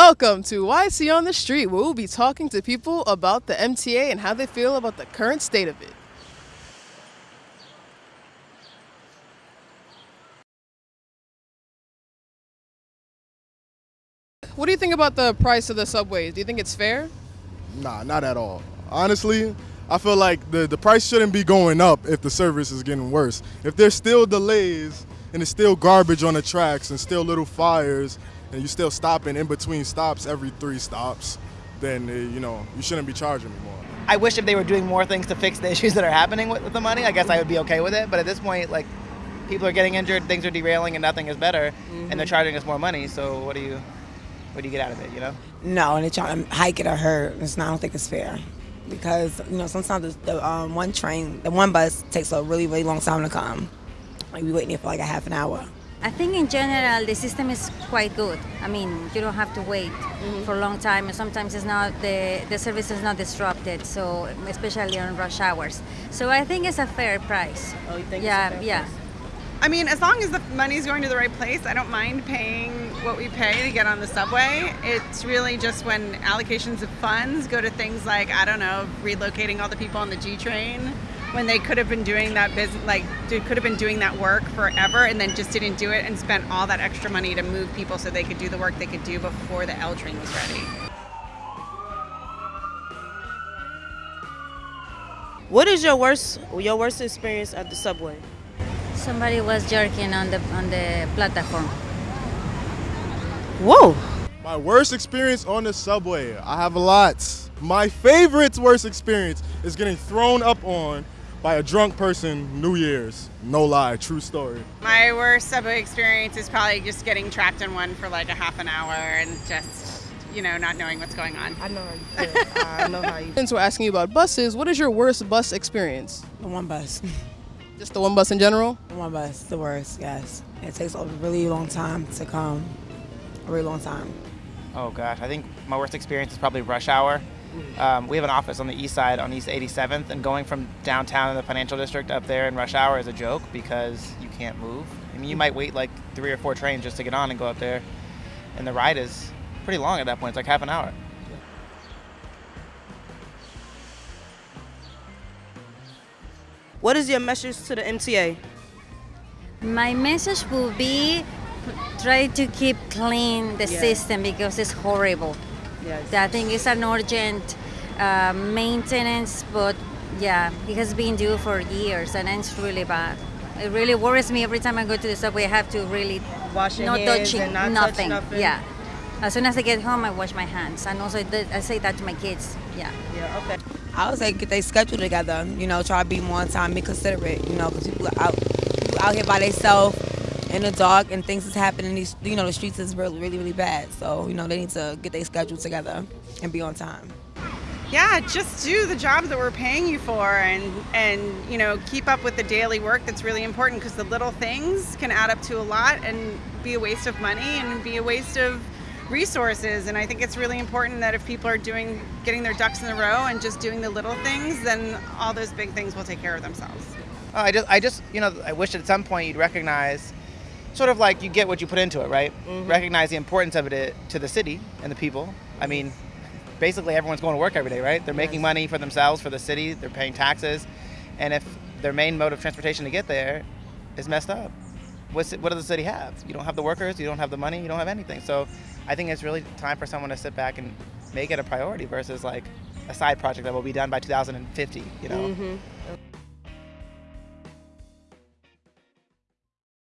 Welcome to YC on the Street, where we'll be talking to people about the MTA and how they feel about the current state of it. What do you think about the price of the subways? Do you think it's fair? Nah, not at all. Honestly, I feel like the, the price shouldn't be going up if the service is getting worse. If there's still delays and it's still garbage on the tracks and still little fires and you're still stopping in between stops every three stops, then uh, you know you shouldn't be charging me more. I wish if they were doing more things to fix the issues that are happening with, with the money, I guess I would be okay with it. But at this point, like people are getting injured, things are derailing, and nothing is better, and they're charging us more money. So what do you, what do you get out of it? You know? No, and they're trying to hike it or hurt. It's not, I don't think it's fair. Because, you know, sometimes the, the um, one train, the one bus takes a really, really long time to come. Like, we waiting here for like a half an hour. I think in general the system is quite good. I mean, you don't have to wait mm-hmm. for a long time, and sometimes it's not the the service is not disrupted. So especially on rush hours. So I think it's a fair price. Oh, you think yeah, yeah. I mean, as long as the money's going to the right place, I don't mind paying what we pay to get on the subway. It's really just when allocations of funds go to things like, I don't know, relocating all the people on the G train when they could have been doing that business, like, could have been doing that work forever and then just didn't do it and spent all that extra money to move people so they could do the work they could do before the L train was ready. What is your worst your worst experience at the subway? Somebody was jerking on the on the platform. Whoa. My worst experience on the subway, I have a lot. My favorite worst experience is getting thrown up on by a drunk person New Year's. No lie, true story. My worst subway experience is probably just getting trapped in one for like a half an hour and just, you know, not knowing what's going on. I know how you feel. I know how you Since we're asking you about buses, what is your worst bus experience? The one bus. Just the one bus in general? The one bus, the worst, yes. It takes a really long time to come. A really long time. Oh gosh, I think my worst experience is probably rush hour. Um, we have an office on the east side on East 87th, and going from downtown in the financial district up there in rush hour is a joke because you can't move. I mean, you might wait like three or four trains just to get on and go up there, and the ride is pretty long at that point. It's like half an hour. What is your message to the MTA? My message will be try to keep clean the Yeah. system because it's horrible. Yes. I think it's an urgent uh, maintenance, but yeah, it has been due for years and it's really bad. It really worries me every time I go to the subway. I have to really Wash your not hands touching and not touch nothing. nothing. Yeah. As soon as I get home, I wash my hands, and also I say that to my kids. Yeah. Yeah, okay. I would say get their schedule together. You know, try to be more on time, be considerate. You know, because people are out, people out here by themselves in the dark, and things is happening. These, you know, the streets is really, really, really bad. So you know, they need to get their schedule together and be on time. Yeah, just do the job that we're paying you for and and you know, keep up with the daily work that's really important because the little things can add up to a lot and be a waste of money and be a waste of resources and I think it's really important that if people are doing getting their ducks in a row and just doing the little things, then all those big things will take care of themselves. Oh, I just, I just, you know, I wish at some point you'd recognize, sort of like you get what you put into it, right? Mm-hmm. Recognize the importance of it uh, to the city and the people. I mean, basically everyone's going to work every day, right? They're making money for themselves, for the city. They're paying taxes, and if their main mode of transportation to get there is messed up, what's what does the city have? You don't have the workers, you don't have the money, you don't have anything. So, I think it's really time for someone to sit back and make it a priority versus like a side project that will be done by 2050. You know. Mm-hmm.